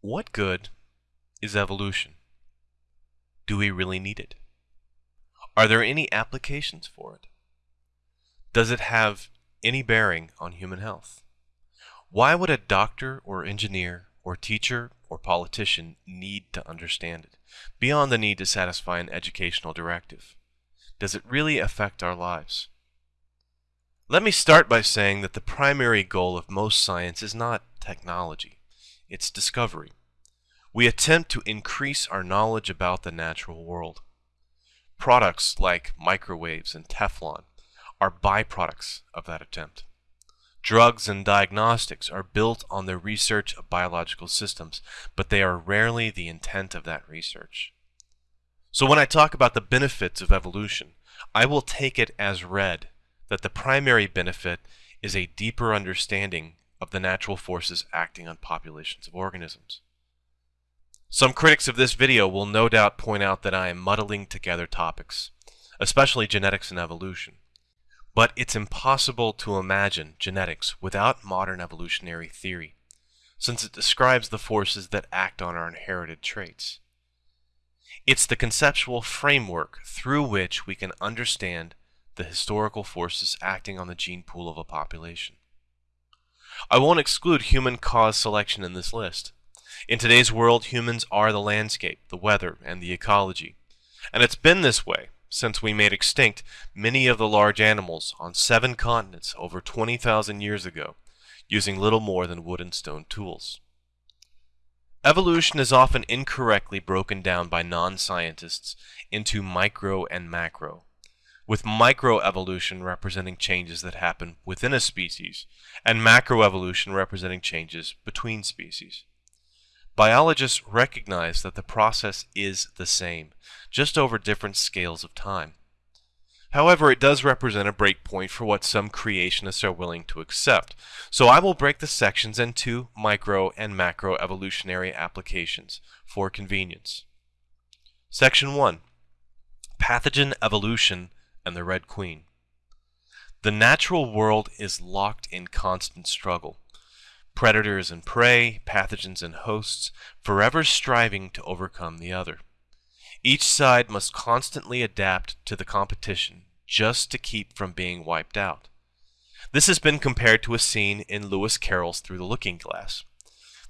What good is evolution? Do we really need it? Are there any applications for it? Does it have any bearing on human health? Why would a doctor or engineer or teacher or politician need to understand it, beyond the need to satisfy an educational directive? Does it really affect our lives? Let me start by saying that the primary goal of most science is not technology, it's discovery. We attempt to increase our knowledge about the natural world. Products like microwaves and Teflon are byproducts of that attempt. Drugs and diagnostics are built on the research of biological systems, but they are rarely the intent of that research. So when I talk about the benefits of evolution, I will take it as read that the primary benefit is a deeper understanding of the natural forces acting on populations of organisms. Some critics of this video will no doubt point out that I am muddling together topics, especially genetics and evolution. But it's impossible to imagine genetics without modern evolutionary theory, since it describes the forces that act on our inherited traits. It's the conceptual framework through which we can understand the historical forces acting on the gene pool of a population. I won't exclude human-caused selection in this list. In today's world, humans are the landscape, the weather, and the ecology. And it's been this way since we made extinct many of the large animals on seven continents over 20,000 years ago, using little more than wood and stone tools. Evolution is often incorrectly broken down by non-scientists into micro and macro, with microevolution representing changes that happen within a species, and macroevolution representing changes between species. Biologists recognize that the process is the same, just over different scales of time. However, it does represent a breakpoint for what some creationists are willing to accept, so I will break the sections into micro and macro evolutionary applications for convenience. Section 1 Pathogen Evolution and the Red Queen. The natural world is locked in constant struggle. Predators and prey, pathogens and hosts, forever striving to overcome the other. Each side must constantly adapt to the competition just to keep from being wiped out. This has been compared to a scene in Lewis Carroll's Through the Looking Glass.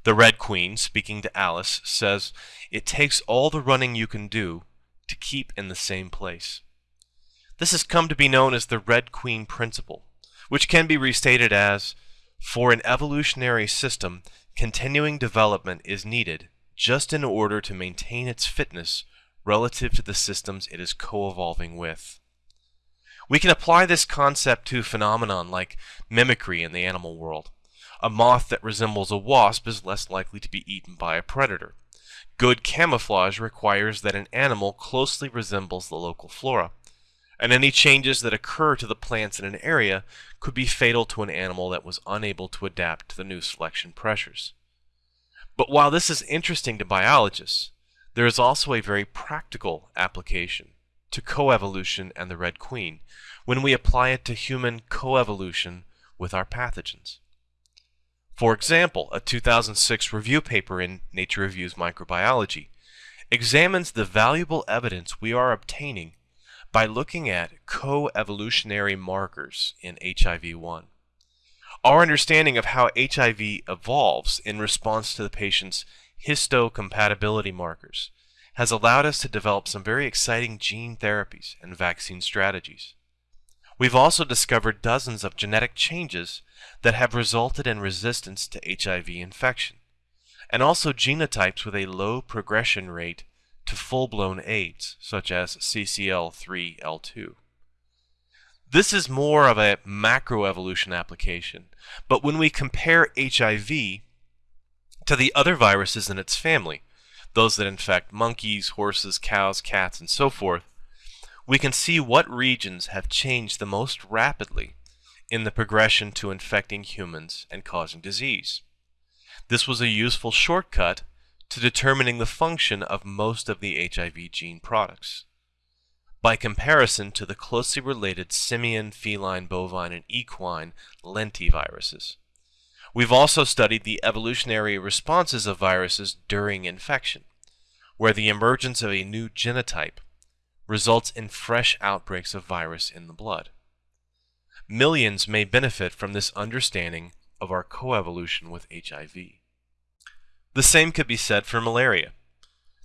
The Red Queen, speaking to Alice, says, It takes all the running you can do to keep in the same place. This has come to be known as the Red Queen Principle, which can be restated as, for an evolutionary system, continuing development is needed just in order to maintain its fitness relative to the systems it is co-evolving with. We can apply this concept to phenomenon like mimicry in the animal world. A moth that resembles a wasp is less likely to be eaten by a predator. Good camouflage requires that an animal closely resembles the local flora and any changes that occur to the plants in an area could be fatal to an animal that was unable to adapt to the new selection pressures. But while this is interesting to biologists, there is also a very practical application to coevolution and the Red Queen when we apply it to human coevolution with our pathogens. For example, a 2006 review paper in Nature Reviews Microbiology examines the valuable evidence we are obtaining by looking at co-evolutionary markers in HIV-1. Our understanding of how HIV evolves in response to the patient's histocompatibility markers has allowed us to develop some very exciting gene therapies and vaccine strategies. We've also discovered dozens of genetic changes that have resulted in resistance to HIV infection, and also genotypes with a low progression rate to full-blown AIDS, such as CCL3L2. This is more of a macroevolution application, but when we compare HIV to the other viruses in its family, those that infect monkeys, horses, cows, cats, and so forth, we can see what regions have changed the most rapidly in the progression to infecting humans and causing disease. This was a useful shortcut to determining the function of most of the HIV gene products. By comparison to the closely related simian, feline, bovine, and equine lentiviruses, We've also studied the evolutionary responses of viruses during infection, where the emergence of a new genotype results in fresh outbreaks of virus in the blood. Millions may benefit from this understanding of our coevolution with HIV. The same could be said for malaria.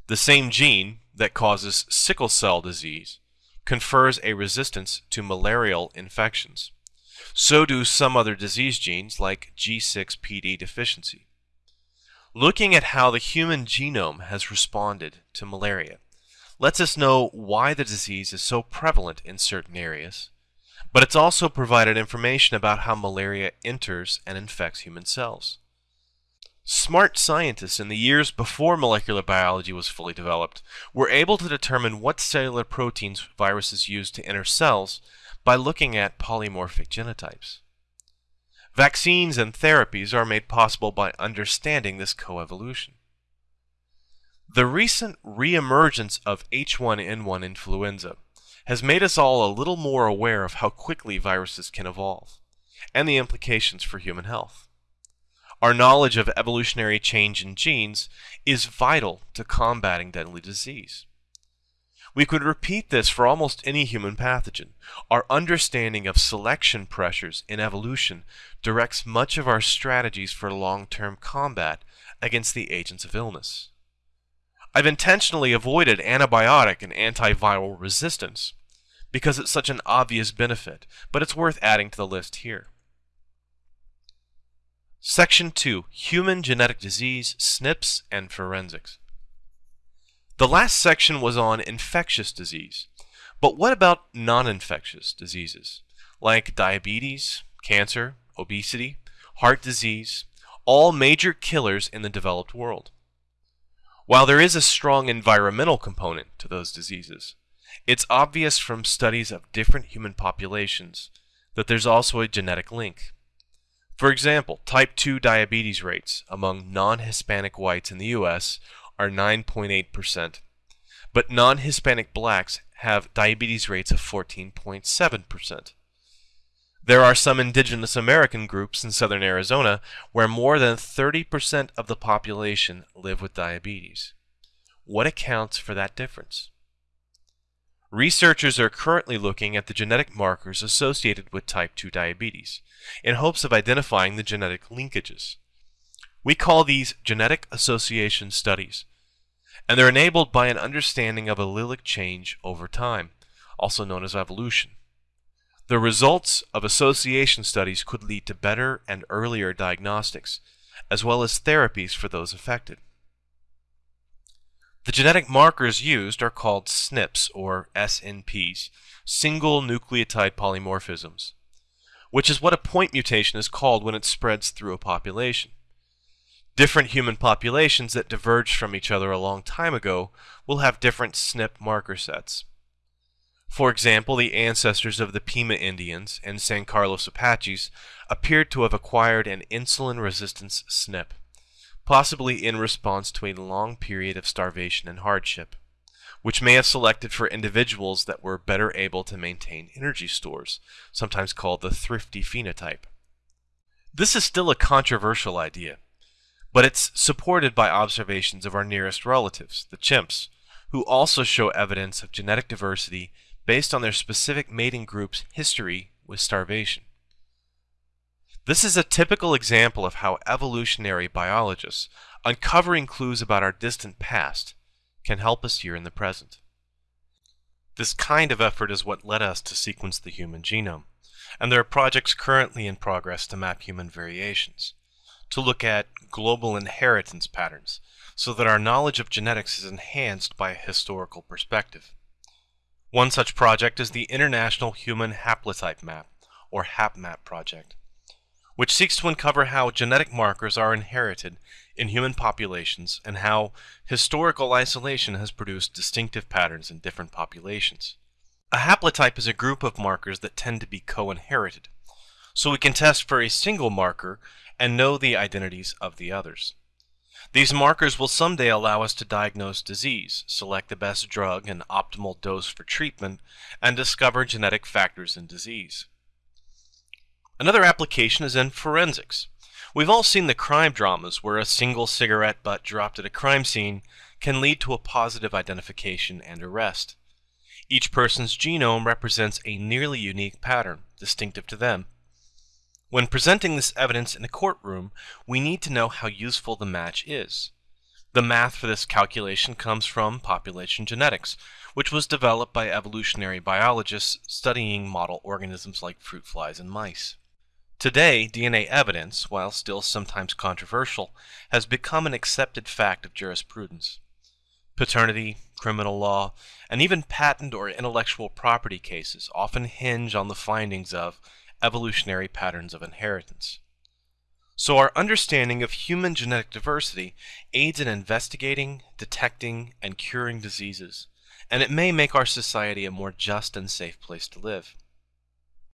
The same gene that causes sickle cell disease confers a resistance to malarial infections. So do some other disease genes like G6PD deficiency. Looking at how the human genome has responded to malaria lets us know why the disease is so prevalent in certain areas, but it's also provided information about how malaria enters and infects human cells. Smart scientists in the years before molecular biology was fully developed were able to determine what cellular proteins viruses use to enter cells by looking at polymorphic genotypes. Vaccines and therapies are made possible by understanding this coevolution. The recent reemergence of H1N1 influenza has made us all a little more aware of how quickly viruses can evolve and the implications for human health. Our knowledge of evolutionary change in genes is vital to combating deadly disease. We could repeat this for almost any human pathogen. Our understanding of selection pressures in evolution directs much of our strategies for long-term combat against the agents of illness. I've intentionally avoided antibiotic and antiviral resistance because it's such an obvious benefit, but it's worth adding to the list here. Section 2 Human Genetic Disease, SNPs, and Forensics. The last section was on infectious disease, but what about non infectious diseases like diabetes, cancer, obesity, heart disease, all major killers in the developed world? While there is a strong environmental component to those diseases, it's obvious from studies of different human populations that there's also a genetic link. For example, type 2 diabetes rates among non-Hispanic whites in the U.S. are 9.8%, but non-Hispanic blacks have diabetes rates of 14.7%. There are some indigenous American groups in southern Arizona where more than 30% of the population live with diabetes. What accounts for that difference? Researchers are currently looking at the genetic markers associated with type 2 diabetes in hopes of identifying the genetic linkages. We call these genetic association studies, and they're enabled by an understanding of allelic change over time, also known as evolution. The results of association studies could lead to better and earlier diagnostics, as well as therapies for those affected. The genetic markers used are called SNPs, or SNPs, single nucleotide polymorphisms, which is what a point mutation is called when it spreads through a population. Different human populations that diverged from each other a long time ago will have different SNP marker sets. For example, the ancestors of the Pima Indians and San Carlos Apaches appeared to have acquired an insulin resistance SNP possibly in response to a long period of starvation and hardship, which may have selected for individuals that were better able to maintain energy stores, sometimes called the thrifty phenotype. This is still a controversial idea, but it's supported by observations of our nearest relatives, the chimps, who also show evidence of genetic diversity based on their specific mating group's history with starvation. This is a typical example of how evolutionary biologists, uncovering clues about our distant past, can help us here in the present. This kind of effort is what led us to sequence the human genome, and there are projects currently in progress to map human variations, to look at global inheritance patterns, so that our knowledge of genetics is enhanced by a historical perspective. One such project is the International Human Haplotype Map, or HapMap project which seeks to uncover how genetic markers are inherited in human populations and how historical isolation has produced distinctive patterns in different populations. A haplotype is a group of markers that tend to be co-inherited, so we can test for a single marker and know the identities of the others. These markers will someday allow us to diagnose disease, select the best drug and optimal dose for treatment, and discover genetic factors in disease. Another application is in forensics, We've all seen the crime dramas where a single cigarette butt dropped at a crime scene can lead to a positive identification and arrest. Each person's genome represents a nearly unique pattern, distinctive to them. When presenting this evidence in a courtroom, we need to know how useful the match is. The math for this calculation comes from population genetics, which was developed by evolutionary biologists studying model organisms like fruit flies and mice. Today, DNA evidence, while still sometimes controversial, has become an accepted fact of jurisprudence. Paternity, criminal law, and even patent or intellectual property cases often hinge on the findings of evolutionary patterns of inheritance. So our understanding of human genetic diversity aids in investigating, detecting, and curing diseases, and it may make our society a more just and safe place to live.